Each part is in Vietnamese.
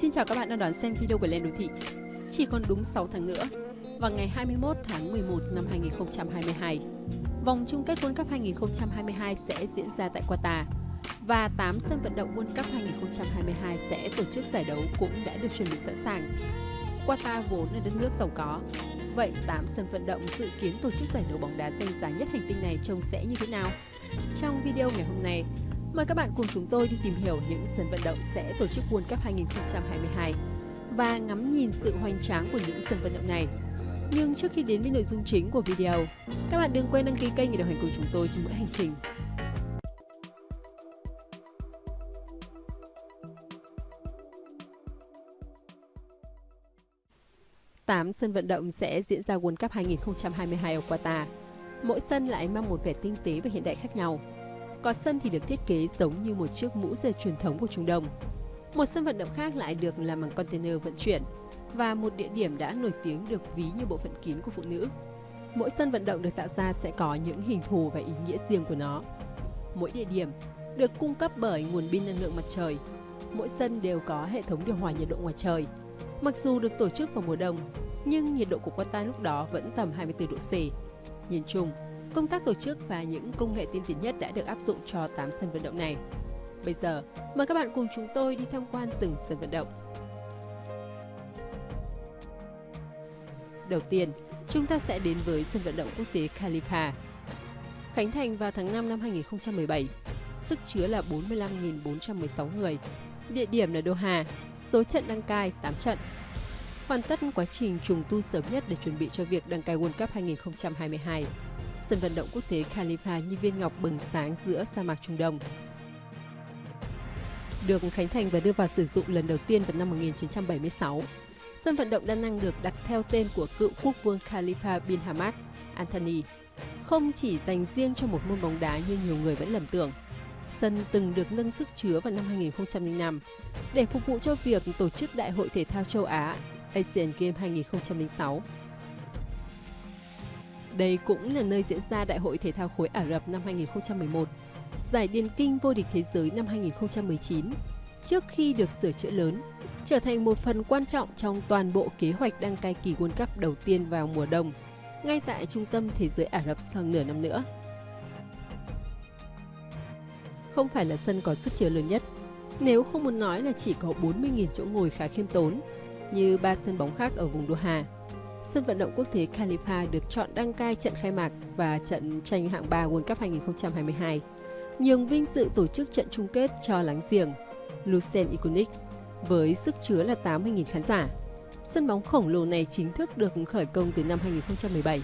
Xin chào các bạn đang đón xem video của Lên Đô Thị. Chỉ còn đúng 6 tháng nữa, vào ngày 21 tháng 11 năm 2022, vòng chung kết World Cup 2022 sẽ diễn ra tại Qatar và 8 sân vận động World Cup 2022 sẽ tổ chức giải đấu cũng đã được chuẩn bị sẵn sàng. Qatar vốn là đất nước giàu có, vậy 8 sân vận động dự kiến tổ chức giải đấu bóng đá danh giá nhất hành tinh này trông sẽ như thế nào? Trong video ngày hôm nay, Mời các bạn cùng chúng tôi đi tìm hiểu những sân vận động sẽ tổ chức World Cup 2022 và ngắm nhìn sự hoành tráng của những sân vận động này. Nhưng trước khi đến với nội dung chính của video, các bạn đừng quên đăng ký kênh để đồng hành cùng chúng tôi trong mỗi hành trình. Tám sân vận động sẽ diễn ra World Cup 2022 ở Qatar. Mỗi sân lại mang một vẻ tinh tế và hiện đại khác nhau. Có sân thì được thiết kế giống như một chiếc mũ dây truyền thống của Trung Đông. Một sân vận động khác lại được làm bằng container vận chuyển và một địa điểm đã nổi tiếng được ví như bộ phận kín của phụ nữ. Mỗi sân vận động được tạo ra sẽ có những hình thù và ý nghĩa riêng của nó. Mỗi địa điểm được cung cấp bởi nguồn pin năng lượng mặt trời. Mỗi sân đều có hệ thống điều hòa nhiệt độ ngoài trời. Mặc dù được tổ chức vào mùa đông, nhưng nhiệt độ của Qatar lúc đó vẫn tầm 24 độ C. Nhìn chung, Công tác tổ chức và những công nghệ tiên tiến nhất đã được áp dụng cho 8 sân vận động này. Bây giờ, mời các bạn cùng chúng tôi đi tham quan từng sân vận động. Đầu tiên, chúng ta sẽ đến với sân vận động quốc tế Khalifa. Khánh thành vào tháng 5 năm 2017, sức chứa là 45.416 người. Địa điểm là Doha, số trận đăng cai 8 trận. Hoàn tất quá trình trùng tu sớm nhất để chuẩn bị cho việc đăng cai World Cup 2022 sân vận động quốc tế Khalifa như viên ngọc bừng sáng giữa sa mạc Trung Đông. Được khánh thành và đưa vào sử dụng lần đầu tiên vào năm 1976, sân vận động đa năng được đặt theo tên của cựu quốc vương Khalifa bin Hamad Anthony, không chỉ dành riêng cho một môn bóng đá như nhiều người vẫn lầm tưởng. Sân từng được nâng sức chứa vào năm 2005 để phục vụ cho việc tổ chức Đại hội Thể thao châu Á Asian Games 2006 đây cũng là nơi diễn ra Đại hội Thể thao khối Ả Rập năm 2011, giải điền kinh vô địch thế giới năm 2019, trước khi được sửa chữa lớn, trở thành một phần quan trọng trong toàn bộ kế hoạch đăng cai kỳ World Cup đầu tiên vào mùa đông, ngay tại trung tâm thế giới Ả Rập sau nửa năm nữa. Không phải là sân có sức chứa lớn nhất, nếu không muốn nói là chỉ có 40.000 chỗ ngồi khá khiêm tốn, như ba sân bóng khác ở vùng Doha sân vận động quốc tế Khalifa được chọn đăng cai trận khai mạc và trận tranh hạng 3 World Cup 2022, nhường vinh dự tổ chức trận chung kết cho láng giềng Lucerne Iconic với sức chứa là 80.000 khán giả. Sân bóng khổng lồ này chính thức được khởi công từ năm 2017.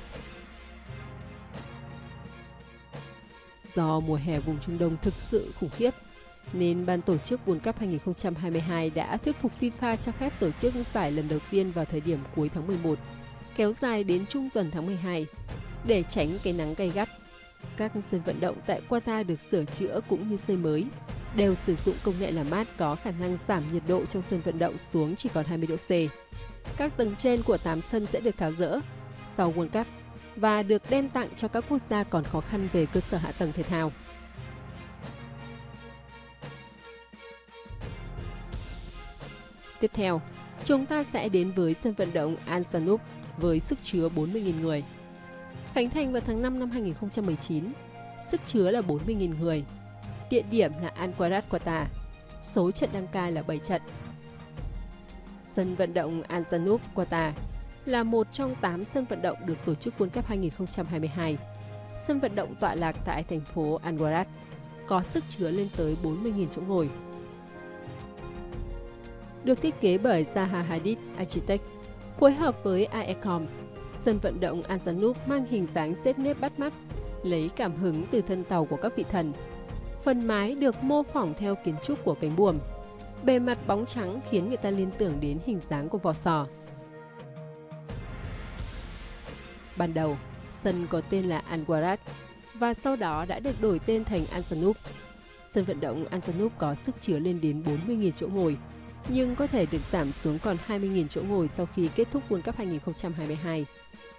Do mùa hè vùng Trung Đông thực sự khủng khiếp, nên ban tổ chức World Cup 2022 đã thuyết phục FIFA cho phép tổ chức giải lần đầu tiên vào thời điểm cuối tháng 11 kéo dài đến trung tuần tháng 12 để tránh cái nắng gay gắt. Các sân vận động tại Qatar được sửa chữa cũng như xây mới, đều sử dụng công nghệ làm mát có khả năng giảm nhiệt độ trong sân vận động xuống chỉ còn 20 độ C. Các tầng trên của 8 sân sẽ được tháo rỡ sau World Cup và được đem tặng cho các quốc gia còn khó khăn về cơ sở hạ tầng thể thao. Tiếp theo, chúng ta sẽ đến với sân vận động Al Sanoub với sức chứa 40.000 người. Khánh thành vào tháng 5 năm 2019, sức chứa là 40.000 người. Địa điểm là Anquarat Qatar, số trận đăng cai là 7 trận. Sân vận động Al Janoub Qatar là một trong 8 sân vận động được tổ chức World Cup 2022. Sân vận động tọa lạc tại thành phố Anwarat, có sức chứa lên tới 40.000 chỗ ngồi. Được thiết kế bởi Zaha Hadid Architect Phối hợp với AECOM, sân vận động Anzanup mang hình dáng xếp nếp bắt mắt, lấy cảm hứng từ thân tàu của các vị thần. Phần mái được mô phỏng theo kiến trúc của cánh buồm. Bề mặt bóng trắng khiến người ta liên tưởng đến hình dáng của vỏ sò. Ban đầu, sân có tên là Anwarat và sau đó đã được đổi tên thành Anzanup. Sân vận động Anzanup có sức chứa lên đến 40.000 chỗ ngồi, nhưng có thể được giảm xuống còn 20.000 chỗ ngồi sau khi kết thúc World Cup 2022.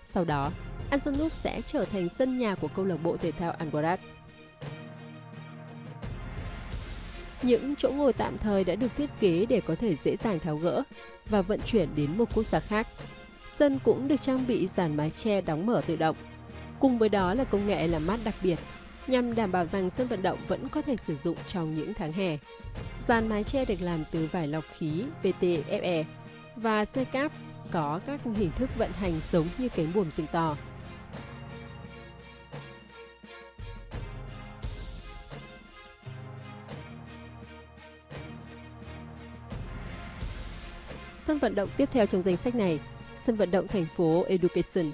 Sau đó, Ansanuk sẽ trở thành sân nhà của câu lạc bộ thể thao Angorat. Những chỗ ngồi tạm thời đã được thiết kế để có thể dễ dàng tháo gỡ và vận chuyển đến một quốc gia khác. Sân cũng được trang bị dàn mái che đóng mở tự động. Cùng với đó là công nghệ làm mát đặc biệt nhằm đảm bảo rằng sân vận động vẫn có thể sử dụng trong những tháng hè. Dàn mái che được làm từ vải lọc khí PTFE và xe cáp có các hình thức vận hành giống như cánh buồm rừng to. Sân vận động tiếp theo trong danh sách này, sân vận động thành phố Education.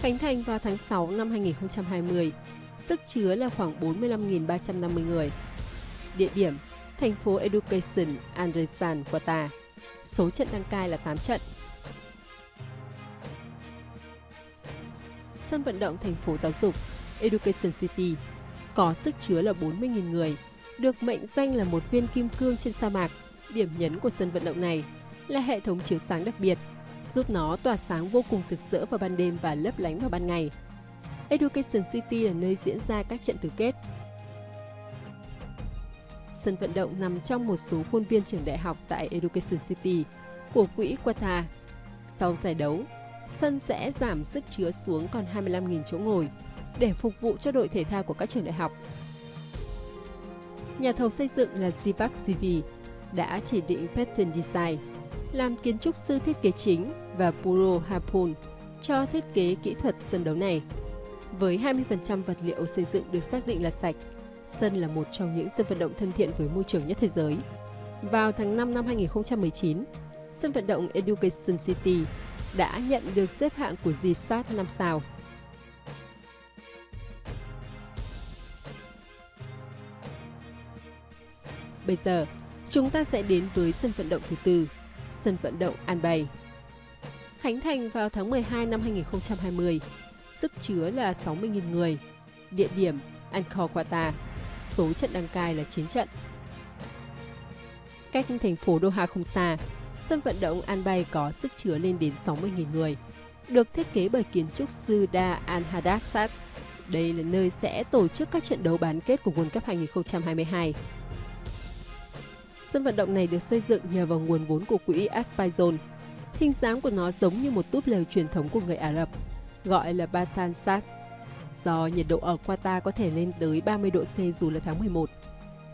Khánh thành vào tháng 6 năm 2020, sức chứa là khoảng 45.350 người. Địa điểm, thành phố Education Andresan, Qatar. Số trận đăng cai là 8 trận. Sân vận động thành phố giáo dục Education City có sức chứa là 40.000 người, được mệnh danh là một viên kim cương trên sa mạc. Điểm nhấn của sân vận động này là hệ thống chiếu sáng đặc biệt, giúp nó tỏa sáng vô cùng rực rỡ vào ban đêm và lấp lánh vào ban ngày. Education City là nơi diễn ra các trận tứ kết. Sân vận động nằm trong một số khuôn viên trường đại học tại Education City của quỹ Qatar. Sau giải đấu, sân sẽ giảm sức chứa xuống còn 25.000 chỗ ngồi để phục vụ cho đội thể thao của các trường đại học. Nhà thầu xây dựng là Sipak CV đã chỉ định Pattern Design làm kiến trúc sư thiết kế chính và Puro Hapun cho thiết kế kỹ thuật sân đấu này. Với 20% vật liệu xây dựng được xác định là sạch, sân là một trong những sân vận động thân thiện với môi trường nhất thế giới. Vào tháng 5 năm 2019, sân vận động Education City đã nhận được xếp hạng của GSAT 5 sao. Bây giờ, chúng ta sẽ đến với sân vận động thứ tư, sân vận động An Bay. Khánh thành vào tháng 12 năm 2020, sức chứa là 60.000 người, địa điểm Angkor Qatar, số trận đăng cai là 9 trận. Cách thành phố Doha không xa, sân vận động An Bay có sức chứa lên đến 60.000 người, được thiết kế bởi kiến trúc sư Da Al Hadassat. Đây là nơi sẽ tổ chức các trận đấu bán kết của World Cup 2022. Sân vận động này được xây dựng nhờ vào nguồn vốn của quỹ Aspizon. Hình dáng của nó giống như một túp lều truyền thống của người Ả Rập, gọi là Batansat, Do nhiệt độ ở Qatar có thể lên tới 30 độ C dù là tháng 11,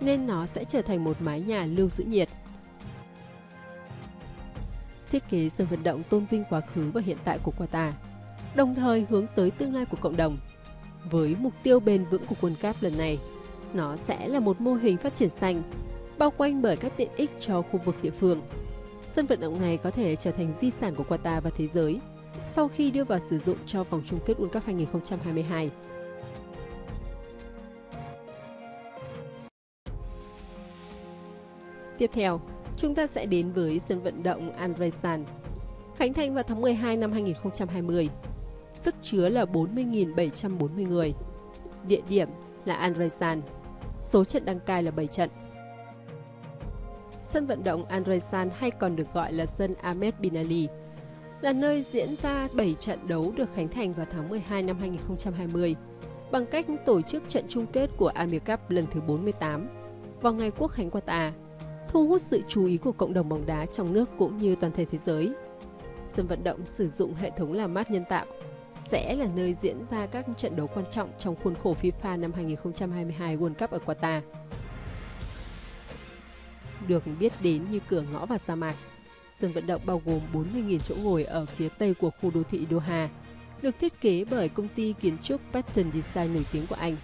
nên nó sẽ trở thành một mái nhà lưu giữ nhiệt. Thiết kế sân vận động tôn vinh quá khứ và hiện tại của Qatar, đồng thời hướng tới tương lai của cộng đồng. Với mục tiêu bền vững của World Cup lần này, nó sẽ là một mô hình phát triển xanh, bao quanh bởi các tiện ích cho khu vực địa phương. Sân vận động này có thể trở thành di sản của Qatar và thế giới sau khi đưa vào sử dụng cho vòng chung kết World Cup 2022. Tiếp theo, chúng ta sẽ đến với sân vận động Andresan. Khánh thành vào tháng 12 năm 2020. Sức chứa là 40.740 người. Địa điểm là Andresan. Số trận đăng cai là 7 trận. Sân vận động Andresan hay còn được gọi là sân Ahmed Bin Ali là nơi diễn ra 7 trận đấu được khánh thành vào tháng 12 năm 2020 bằng cách tổ chức trận chung kết của Amir Cup lần thứ 48 vào ngày Quốc khánh Qatar, thu hút sự chú ý của cộng đồng bóng đá trong nước cũng như toàn thể thế giới. Sân vận động sử dụng hệ thống làm mát nhân tạo sẽ là nơi diễn ra các trận đấu quan trọng trong khuôn khổ FIFA năm 2022 World Cup ở Qatar. Được biết đến như cửa ngõ vào sa mạc, Sân vận động bao gồm 40.000 chỗ ngồi ở phía tây của khu đô thị Doha, được thiết kế bởi công ty kiến trúc Pattern Design nổi tiếng của Anh.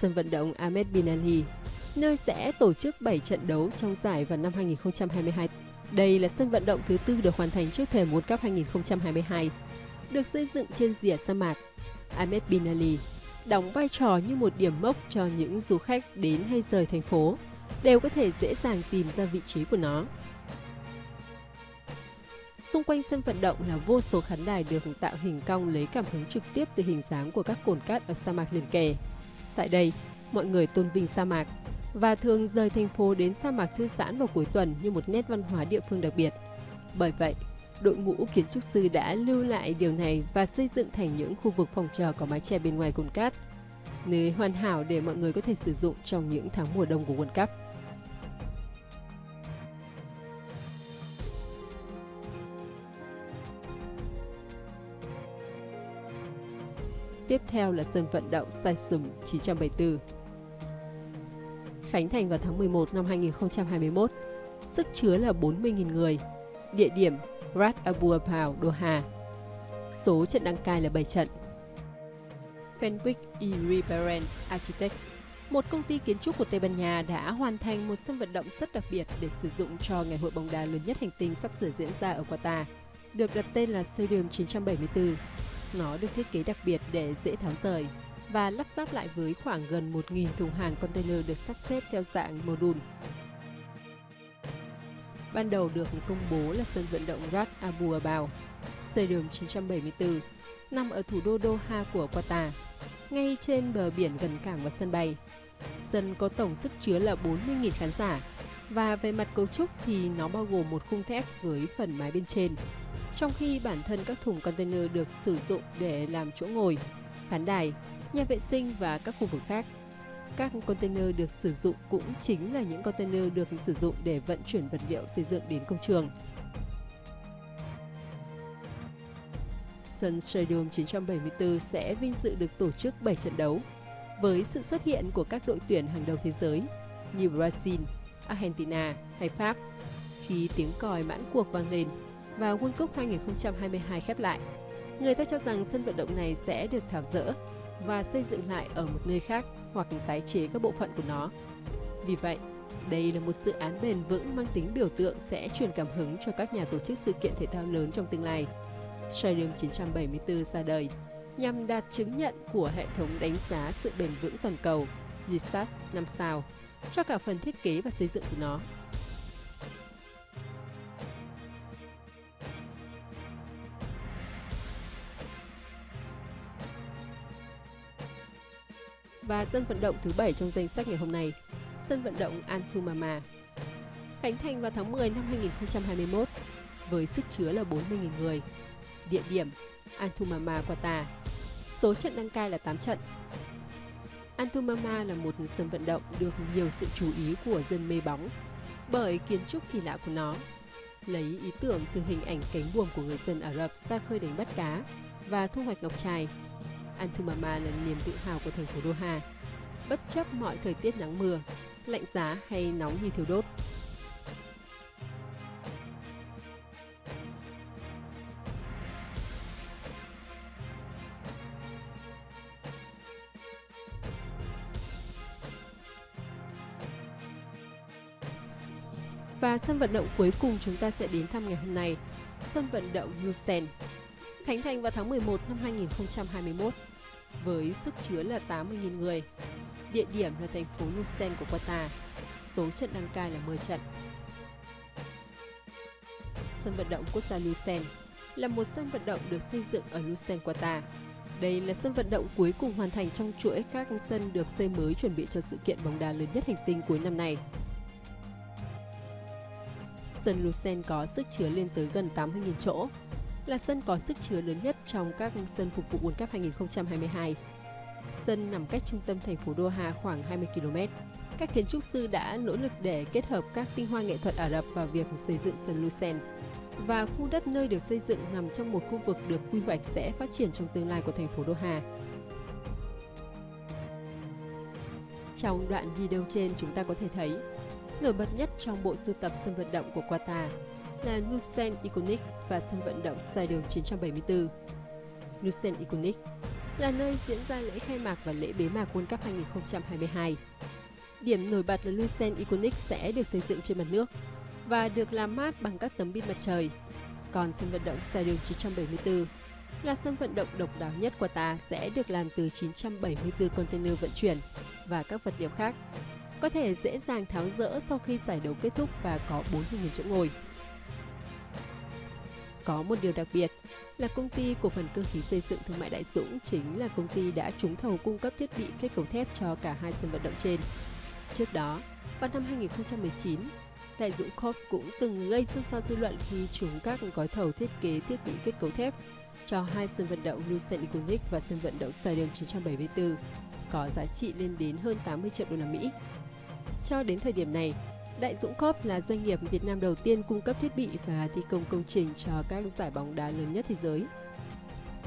Sân vận động Ahmed Bin Ali, nơi sẽ tổ chức 7 trận đấu trong giải vào năm 2022. Đây là sân vận động thứ tư được hoàn thành trước thềm World Cup 2022, được xây dựng trên rìa sa mạc. Ahmed Bin Ali đóng vai trò như một điểm mốc cho những du khách đến hay rời thành phố đều có thể dễ dàng tìm ra vị trí của nó. Xung quanh sân vận động là vô số khán đài được tạo hình cong lấy cảm hứng trực tiếp từ hình dáng của các cồn cát ở sa mạc liền kề. Tại đây, mọi người tôn vinh sa mạc và thường rời thành phố đến sa mạc thư giãn vào cuối tuần như một nét văn hóa địa phương đặc biệt. Bởi vậy, đội ngũ kiến trúc sư đã lưu lại điều này và xây dựng thành những khu vực phòng chờ có mái che bên ngoài cồn cát. nơi hoàn hảo để mọi người có thể sử dụng trong những tháng mùa đông của World Cup. Tiếp theo là sân vận động Saisum 974. Khánh thành vào tháng 11 năm 2021, sức chứa là 40.000 người, địa điểm Rat Abu Apao, Doha. Số trận đăng cai là 7 trận. Fenwick E. Riberen Architect một công ty kiến trúc của Tây Ban Nha đã hoàn thành một sân vận động rất đặc biệt để sử dụng cho ngày hội bóng đá lớn nhất hành tinh sắp sửa diễn ra ở Qatar, được đặt tên là Stadium 974. Nó được thiết kế đặc biệt để dễ tháo rời và lắp ráp lại với khoảng gần 1.000 thùng hàng container được sắp xếp theo dạng module. Ban đầu được công bố là sân vận động Rat Abu Abal, Stadium 974, nằm ở thủ đô Doha của Qatar, ngay trên bờ biển gần cảng và sân bay. Sân có tổng sức chứa là 40.000 khán giả và về mặt cấu trúc thì nó bao gồm một khung thép với phần mái bên trên. Trong khi bản thân các thùng container được sử dụng để làm chỗ ngồi, khán đài, nhà vệ sinh và các khu vực khác. Các container được sử dụng cũng chính là những container được sử dụng để vận chuyển vật liệu xây dựng đến công trường. Sân Stadium 974 sẽ vinh dự được tổ chức 7 trận đấu với sự xuất hiện của các đội tuyển hàng đầu thế giới như Brazil, Argentina hay Pháp. Khi tiếng còi mãn cuộc vang lên và World Cup 2022 khép lại, người ta cho rằng sân vận động này sẽ được tháo rỡ và xây dựng lại ở một nơi khác hoặc tái chế các bộ phận của nó. Vì vậy, đây là một dự án bền vững mang tính biểu tượng sẽ truyền cảm hứng cho các nhà tổ chức sự kiện thể thao lớn trong tương lai. Stadium 974 ra đời nhằm đạt chứng nhận của hệ thống đánh giá sự bền vững toàn cầu GSAT 5 sao cho cả phần thiết kế và xây dựng của nó. Và sân vận động thứ 7 trong danh sách ngày hôm nay, sân vận động Antumama. Khánh thành vào tháng 10 năm 2021 với sức chứa là 40.000 người. Địa điểm Antumama, Qatar. Số trận đăng cai là 8 trận. Antumama là một sân vận động được nhiều sự chú ý của dân mê bóng bởi kiến trúc kỳ lạ của nó. Lấy ý tưởng từ hình ảnh cánh buồm của người dân Ả Rập ra khơi đánh bắt cá và thu hoạch ngọc trai Antumama là niềm tự hào của thành phố Doha, bất chấp mọi thời tiết nắng mưa, lạnh giá hay nóng như thiêu đốt. Và sân vận động cuối cùng chúng ta sẽ đến thăm ngày hôm nay, sân vận động Lusen. Khánh thành vào tháng 11 năm 2021 với sức chứa là 80.000 người. Địa điểm là thành phố Lucen của Qatar. Số trận đăng cai là 10 trận. Sân vận động quốc gia Lucen là một sân vận động được xây dựng ở Lucen, Qatar. Đây là sân vận động cuối cùng hoàn thành trong chuỗi các sân được xây mới chuẩn bị cho sự kiện bóng đá lớn nhất hành tinh cuối năm nay. Sân Lucen có sức chứa lên tới gần 80.000 chỗ, là sân có sức chứa lớn nhất trong các sân phục vụ World Cup 2022. Sân nằm cách trung tâm thành phố Doha khoảng 20 km. Các kiến trúc sư đã nỗ lực để kết hợp các tinh hoa nghệ thuật Ả Rập vào việc xây dựng sân Lucen. Và khu đất nơi được xây dựng nằm trong một khu vực được quy hoạch sẽ phát triển trong tương lai của thành phố Doha. Trong đoạn video trên chúng ta có thể thấy, nổi bật nhất trong bộ sưu tập sân vận động của Qatar là Nusen Iconic và sân vận động Stadium 974. Nusen Iconic là nơi diễn ra lễ khai mạc và lễ bế mạc World Cup 2022. Điểm nổi bật là Lucen Iconic sẽ được xây dựng trên mặt nước và được làm mát bằng các tấm pin mặt trời. Còn sân vận động Stadium 974 là sân vận động độc đáo nhất của ta sẽ được làm từ 974 container vận chuyển và các vật liệu khác. Có thể dễ dàng tháo rỡ sau khi giải đấu kết thúc và có 40.000 chỗ ngồi. Có một điều đặc biệt là công ty cổ phần cơ khí xây dựng thương mại Đại Dũng chính là công ty đã trúng thầu cung cấp thiết bị kết cấu thép cho cả hai sân vận động trên. Trước đó, vào năm 2019, Đại Dũng Corp cũng từng gây xôn xao dư luận khi trúng các gói thầu thiết kế thiết bị kết cấu thép cho hai sân vận động Lucent Iconic và sân vận động Stadium 974. có giá trị lên đến hơn 80 triệu đô la Mỹ. Cho đến thời điểm này, Đại Dũng Corp là doanh nghiệp Việt Nam đầu tiên cung cấp thiết bị và thi công công trình cho các giải bóng đá lớn nhất thế giới.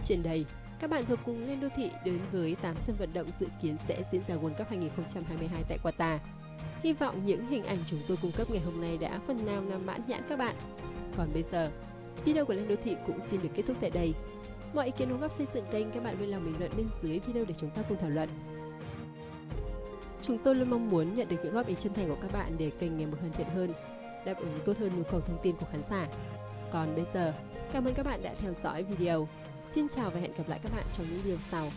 Trên đây, các bạn vừa cùng lên đô thị đến với 8 sân vận động dự kiến sẽ diễn ra World Cup 2022 tại Qatar. Hy vọng những hình ảnh chúng tôi cung cấp ngày hôm nay đã phần nào làm mãn nhãn các bạn. Còn bây giờ, video của Lên Đô Thị cũng xin được kết thúc tại đây. Mọi ý kiến đóng góp xây dựng kênh các bạn vui lòng bình luận bên dưới video để chúng ta cùng thảo luận. Chúng tôi luôn mong muốn nhận được những góp ý chân thành của các bạn để kênh ngày một hoàn thiện hơn, đáp ứng tốt hơn nhu cầu thông tin của khán giả. Còn bây giờ, cảm ơn các bạn đã theo dõi video. Xin chào và hẹn gặp lại các bạn trong những video sau.